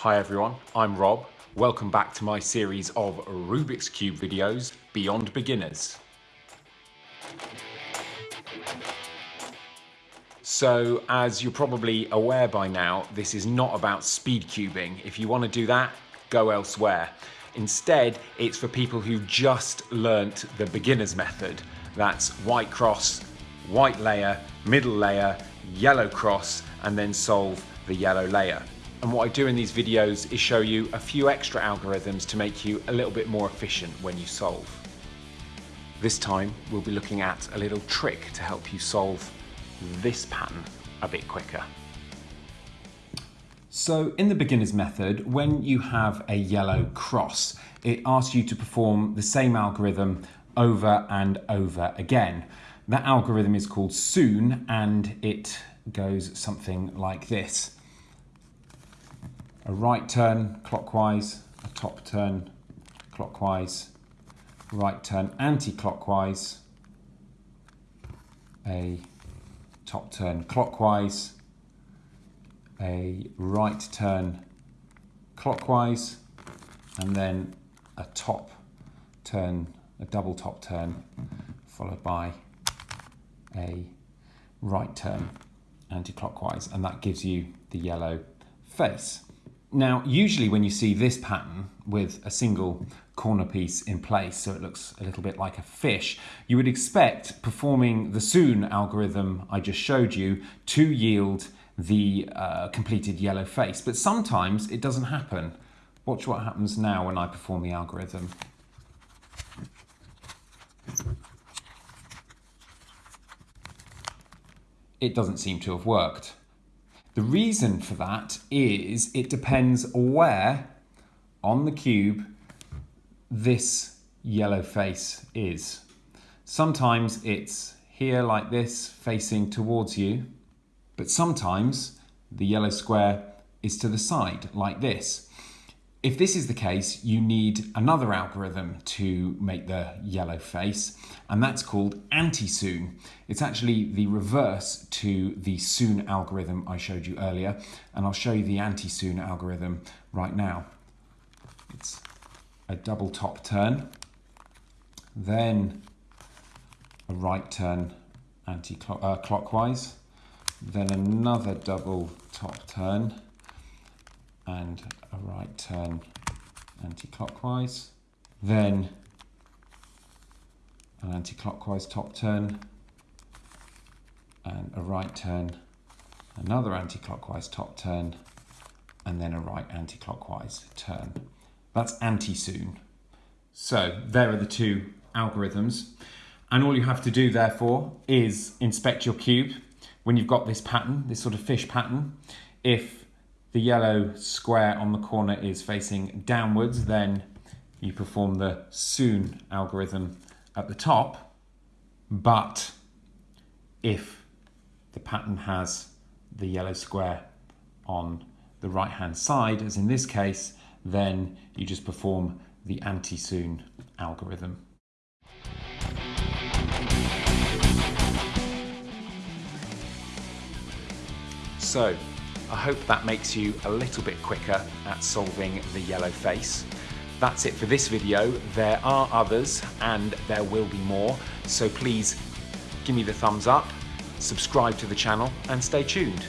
Hi everyone, I'm Rob. Welcome back to my series of Rubik's Cube videos, Beyond Beginners. So, as you're probably aware by now, this is not about speed cubing. If you want to do that, go elsewhere. Instead, it's for people who just learnt the beginner's method. That's white cross, white layer, middle layer, yellow cross, and then solve the yellow layer. And what I do in these videos is show you a few extra algorithms to make you a little bit more efficient when you solve. This time we'll be looking at a little trick to help you solve this pattern a bit quicker. So in the beginner's method, when you have a yellow cross, it asks you to perform the same algorithm over and over again. That algorithm is called Sune and it goes something like this a right turn clockwise, a top turn clockwise, right turn anti-clockwise, a top turn clockwise, a right turn clockwise, and then a top turn, a double top turn, followed by a right turn anti-clockwise, and that gives you the yellow face. Now, usually when you see this pattern with a single corner piece in place, so it looks a little bit like a fish, you would expect performing the Sune algorithm I just showed you to yield the uh, completed yellow face. But sometimes it doesn't happen. Watch what happens now when I perform the algorithm. It doesn't seem to have worked. The reason for that is it depends where on the cube this yellow face is. Sometimes it's here like this facing towards you, but sometimes the yellow square is to the side like this. If this is the case, you need another algorithm to make the yellow face, and that's called anti-Sune. It's actually the reverse to the Sune algorithm I showed you earlier, and I'll show you the anti-Sune algorithm right now. It's a double top turn, then a right turn anti-clockwise, uh, then another double top turn, and a right turn anti-clockwise, then an anti-clockwise top turn and a right turn, another anti-clockwise top turn and then a right anti-clockwise turn. That's anti-Sune. So there are the two algorithms and all you have to do therefore is inspect your cube when you've got this pattern, this sort of fish pattern. If the yellow square on the corner is facing downwards, then you perform the Sune algorithm at the top. But if the pattern has the yellow square on the right hand side, as in this case, then you just perform the anti-Sune algorithm. So I hope that makes you a little bit quicker at solving the yellow face. That's it for this video. There are others and there will be more, so please give me the thumbs up, subscribe to the channel and stay tuned.